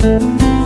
Música